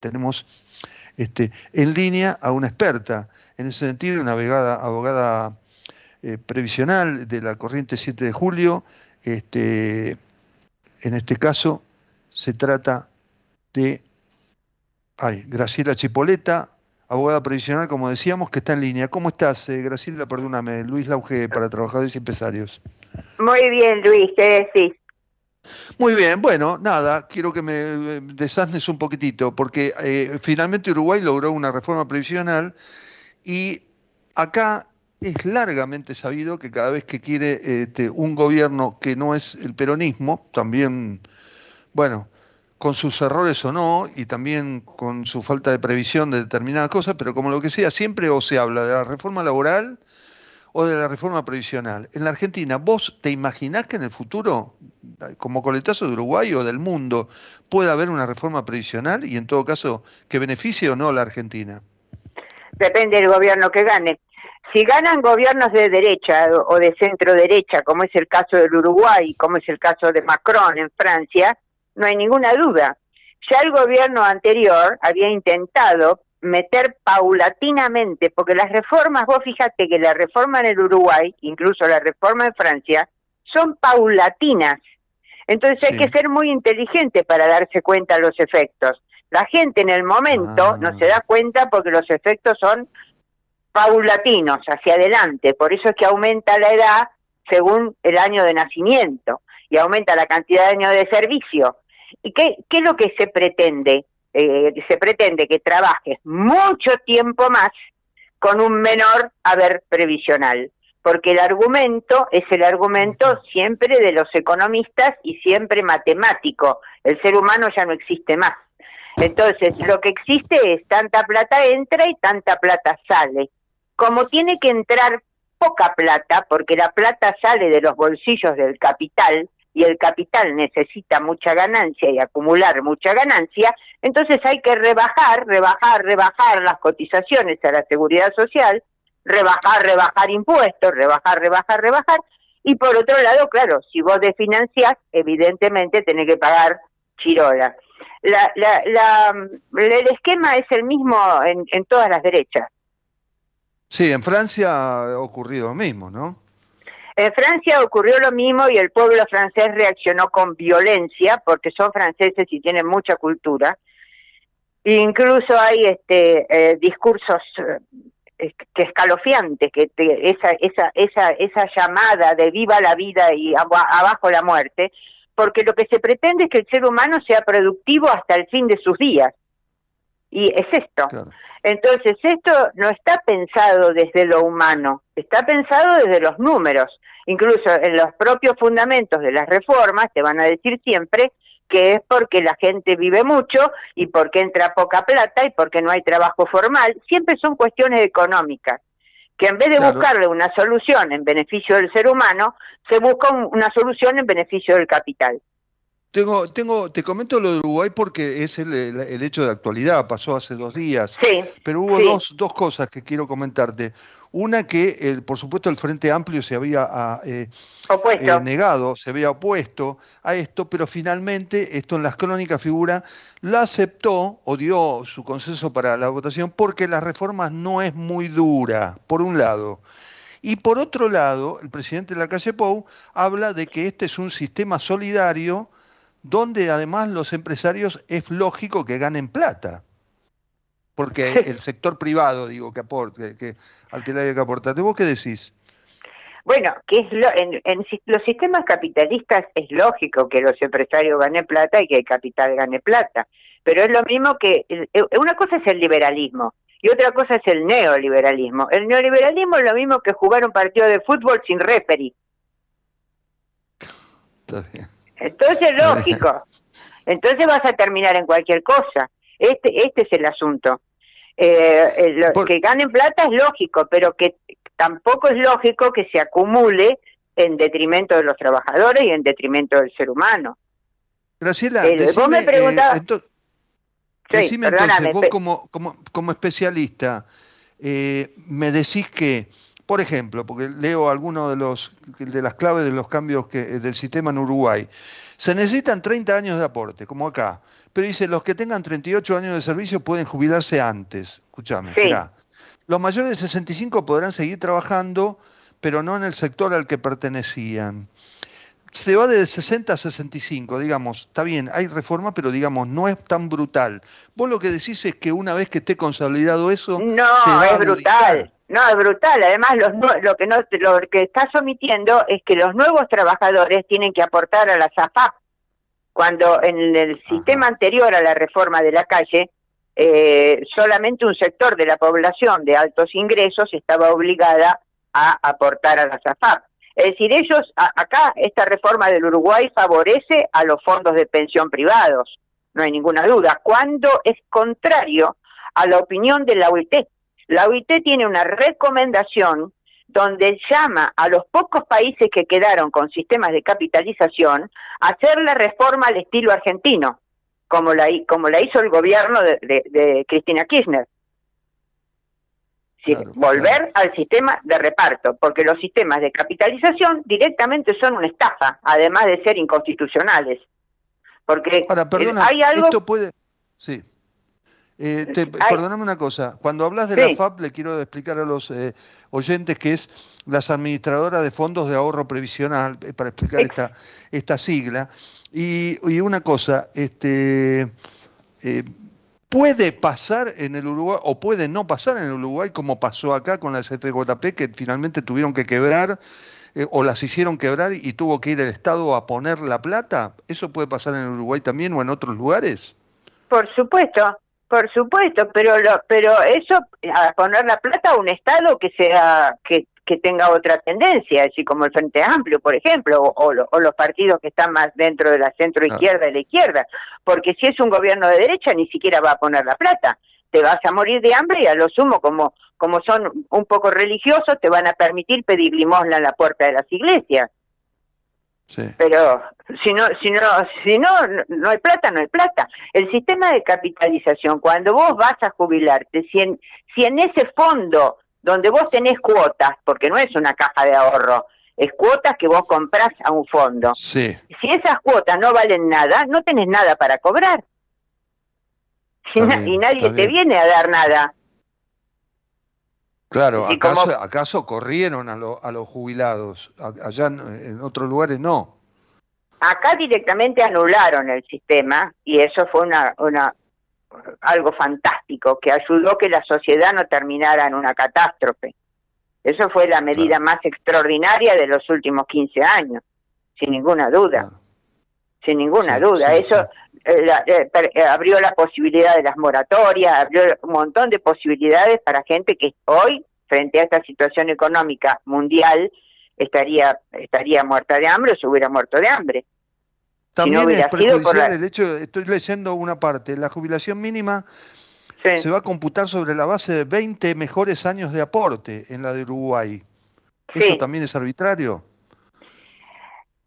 tenemos este, en línea a una experta, en ese sentido, una abogada, eh, previsional de la corriente 7 de julio. Este, en este caso se trata de ay, Graciela Chipoleta, abogada previsional, como decíamos, que está en línea. ¿Cómo estás, eh, Graciela? Perdóname, Luis Lauge para Trabajadores y Empresarios. Muy bien, Luis, ¿qué decís? Muy bien, bueno, nada, quiero que me eh, desasnes un poquitito, porque eh, finalmente Uruguay logró una reforma previsional y acá es largamente sabido que cada vez que quiere este, un gobierno que no es el peronismo, también, bueno, con sus errores o no, y también con su falta de previsión de determinadas cosas, pero como lo que sea, siempre o se habla de la reforma laboral o de la reforma previsional. En la Argentina, ¿vos te imaginás que en el futuro, como coletazo de Uruguay o del mundo, pueda haber una reforma previsional y en todo caso que beneficie o no a la Argentina? Depende del gobierno que gane. Si ganan gobiernos de derecha o de centro derecha, como es el caso del Uruguay, como es el caso de Macron en Francia, no hay ninguna duda. Ya el gobierno anterior había intentado meter paulatinamente, porque las reformas, vos fíjate que la reforma en el Uruguay, incluso la reforma en Francia, son paulatinas. Entonces hay que ser muy inteligente para darse cuenta de los efectos. La gente en el momento no se da cuenta porque los efectos son paulatinos, hacia adelante. Por eso es que aumenta la edad según el año de nacimiento y aumenta la cantidad de años de servicio. ¿Y qué, qué es lo que se pretende? Eh, se pretende que trabajes mucho tiempo más con un menor haber previsional, porque el argumento es el argumento siempre de los economistas y siempre matemático. El ser humano ya no existe más. Entonces, lo que existe es tanta plata entra y tanta plata sale. Como tiene que entrar poca plata, porque la plata sale de los bolsillos del capital, y el capital necesita mucha ganancia y acumular mucha ganancia, entonces hay que rebajar, rebajar, rebajar las cotizaciones a la seguridad social, rebajar, rebajar impuestos, rebajar, rebajar, rebajar, y por otro lado, claro, si vos desfinanciás, evidentemente tenés que pagar chirola. La, la, la, el esquema es el mismo en, en todas las derechas. Sí, en Francia ha ocurrido lo mismo, ¿no? En Francia ocurrió lo mismo y el pueblo francés reaccionó con violencia porque son franceses y tienen mucha cultura. incluso hay este eh, discursos eh, que escalofriantes, que esa, esa, esa, esa llamada de viva la vida y abajo la muerte, porque lo que se pretende es que el ser humano sea productivo hasta el fin de sus días. Y es esto. Entonces, esto no está pensado desde lo humano, está pensado desde los números. Incluso en los propios fundamentos de las reformas te van a decir siempre que es porque la gente vive mucho y porque entra poca plata y porque no hay trabajo formal. Siempre son cuestiones económicas, que en vez de buscarle una solución en beneficio del ser humano, se busca una solución en beneficio del capital. Tengo, tengo, te comento lo de Uruguay porque es el, el, hecho de actualidad, pasó hace dos días. Sí, pero hubo dos, dos cosas que quiero comentarte. Una que, el, por supuesto, el Frente Amplio se había ah, eh, eh, negado, se había opuesto a esto, pero finalmente, esto en las crónicas figura, la aceptó o dio su consenso para la votación porque la reforma no es muy dura, por un lado. Y por otro lado, el presidente de la calle Pou habla de que este es un sistema solidario donde además los empresarios es lógico que ganen plata. Porque el sector privado, digo, que aporte, que, al que le haya que aportar. ¿Vos qué decís? Bueno, que es lo, en, los sistemas capitalistas es lógico que los empresarios ganen plata y que el capital gane plata. Pero es lo mismo que, eh, una cosa es el liberalismo y otra cosa es el neoliberalismo. El neoliberalismo es lo mismo que jugar un partido de fútbol sin referee. Está bien. Entonces, lógico. Entonces vas a terminar en cualquier cosa. Este, este es el asunto. Eh, lo, Que ganen plata es lógico, pero que tampoco es lógico que se acumule en detrimento de los trabajadores y en detrimento del ser humano. Graciela, eh, vos me preguntabas... decime entonces, vos como, como, como especialista, eh, me decís que por ejemplo, porque leo algunos de los de las claves de los cambios que, del sistema en Uruguay. Se necesitan 30 años de aporte, como acá. Pero dice, los que tengan 38 años de servicio pueden jubilarse antes. Escúchame, Los mayores de 65 podrán seguir trabajando, pero no en el sector al que pertenecían se va de 60 a 65, digamos, está bien, hay reforma, pero digamos, no es tan brutal. Vos lo que decís es que una vez que esté consolidado eso... No, es brutal. No, es brutal. Además, lo, que no, lo que estás omitiendo es que los nuevos trabajadores tienen que aportar a la SAFAP. Cuando en el sistema anterior a la reforma de la calle, eh, solamente un sector de la población de altos ingresos estaba obligada a aportar a la SAFAP. Es decir, ellos, acá esta reforma del Uruguay favorece a los fondos de pensión privados, no hay ninguna duda, cuando es contrario a la opinión de la OIT. La OIT tiene una recomendación donde llama a los pocos países que quedaron con sistemas de capitalización a hacer la reforma al estilo argentino, como la, como la hizo el gobierno de Cristina Kirchner volver al sistema de reparto, porque los sistemas de capitalización directamente son una estafa, además de ser inconstitucionales. Porque hay algo... Esto puede... Sí. Eh, perdóname una cosa, cuando hablas de la FAP le quiero explicar a los eh, oyentes que es las administradoras de fondos de ahorro previsional, eh, para explicar esta, esta sigla. Y, y una cosa, este, eh, puede pasar en el Uruguay o puede no pasar en el Uruguay como pasó acá con las FJP que finalmente tuvieron que quebrar eh, o las hicieron quebrar y tuvo que ir el Estado a poner la plata. ¿Eso puede pasar en el Uruguay también o en otros lugares? Por supuesto, por supuesto, pero lo, pero eso a poner la plata a un Estado que sea que, que tenga otra tendencia, así como el Frente Amplio, por ejemplo, o, los partidos que están más dentro de la centro izquierda y la izquierda, porque si es un gobierno de derecha ni siquiera va a poner la plata, te vas a morir de hambre y a lo sumo como como son un poco religiosos te van a permitir pedir limosna en la puerta de las iglesias. Pero si no, si no, si no, no hay plata, no hay plata. El sistema de capitalización, cuando vos vas a jubilarte, si en, si en ese fondo donde vos tenés cuotas, porque no es una caja de ahorro, es cuotas que vos comprás a un fondo. Sí. Si esas cuotas no valen nada, no tenés nada para cobrar. y nadie te viene a dar nada. Claro, ¿acaso, ¿acaso corrieron a, a, los jubilados? Allá en, otros lugares no. Acá directamente anularon el sistema y eso fue una, una, algo fantástico que ayudó que la sociedad no terminara en una catástrofe. Eso fue la medida más extraordinaria de los últimos 15 años, sin ninguna duda. Sin ninguna duda. Eso eh, eh, abrió la posibilidad de las moratorias, abrió un montón de posibilidades para gente que hoy, frente a esta situación económica mundial, estaría, estaría muerta de hambre o se hubiera muerto de hambre. También es perjudicial el hecho, estoy leyendo una parte, la jubilación mínima se va a computar sobre la base de 20 mejores años de aporte en la de Uruguay. ¿Eso también es arbitrario?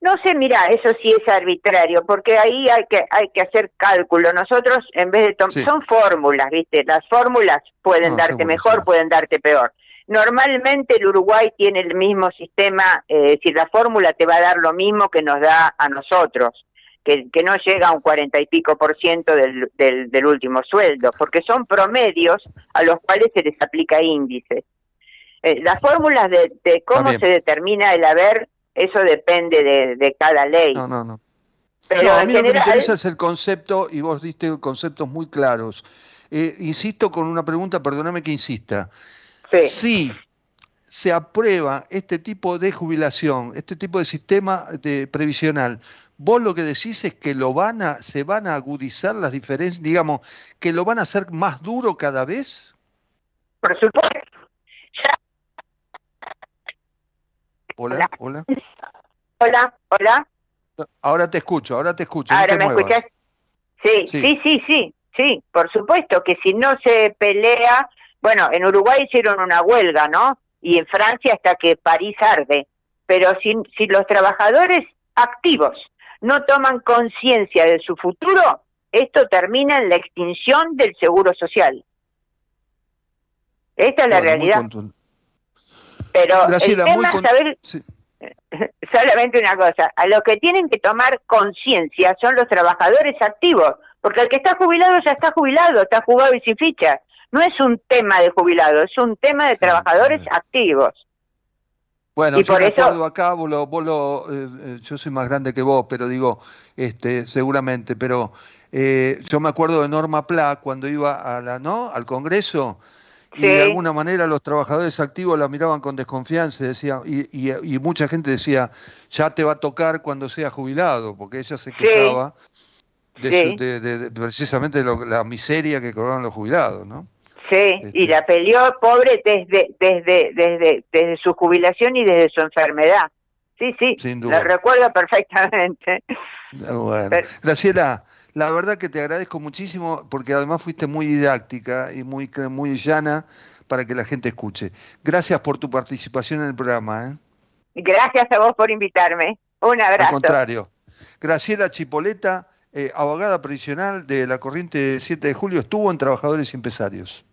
No sé, mira, eso sí es arbitrario, porque ahí hay que hay que hacer cálculo. Nosotros, en vez de tomar... son fórmulas, ¿viste? Las fórmulas pueden ah, darte mejor, pueden darte peor. Normalmente el Uruguay tiene el mismo sistema, eh, si la fórmula te va a dar lo mismo que nos da a nosotros que, no llega a un cuarenta y pico por ciento del, del, último sueldo, porque son promedios a los cuales se les aplica índice. Eh, las fórmulas de, cómo se determina el haber, eso depende de, cada ley. No, no, no. Pero a mí lo que me interesa es el concepto, y vos diste conceptos muy claros. Eh, insisto con una pregunta, perdóname que insista. Sí. Si se aprueba este tipo de jubilación, este tipo de sistema de previsional, vos lo que decís es que lo van a, se van a agudizar las diferencias, digamos, que lo van a hacer más duro cada vez. Por supuesto. Hola, hola. Hola, hola. Ahora te escucho, ahora te escucho. Ahora me escuchas. Sí, sí, sí, sí, sí, por supuesto que si no se pelea, bueno, en Uruguay hicieron una huelga, ¿no? Y en Francia hasta que París arde. Pero si, si los trabajadores activos no toman conciencia de su futuro, esto termina en la extinción del seguro social. Esta es la realidad. Pero el tema saber... solamente una cosa, a los que tienen que tomar conciencia son los trabajadores activos, porque el que está jubilado ya está jubilado, está jugado y sin ficha. No es un tema de jubilado, es un tema de trabajadores activos. Bueno, yo por eso... acá, vos lo, eh, eh, yo soy más grande que vos, pero digo, este, seguramente, pero eh, yo me acuerdo de Norma Pla cuando iba a la, ¿no? al Congreso, y de alguna manera los trabajadores activos la miraban con desconfianza decía, y, y, mucha gente decía, ya te va a tocar cuando sea jubilado, porque ella se quejaba de, precisamente de la miseria que cobraban los jubilados, ¿no? Sí, y este. la peleó pobre desde, desde, desde, desde su jubilación y desde su enfermedad. Sí, sí, Sin duda. la recuerdo perfectamente. Bueno. Graciela, la verdad que te agradezco muchísimo porque además fuiste muy didáctica y muy, muy llana para que la gente escuche. Gracias por tu participación en el programa. ¿eh? Gracias a vos por invitarme. Un abrazo. Al contrario. Graciela Chipoleta, eh, abogada previsional de la corriente 7 de julio, estuvo en Trabajadores y Empresarios.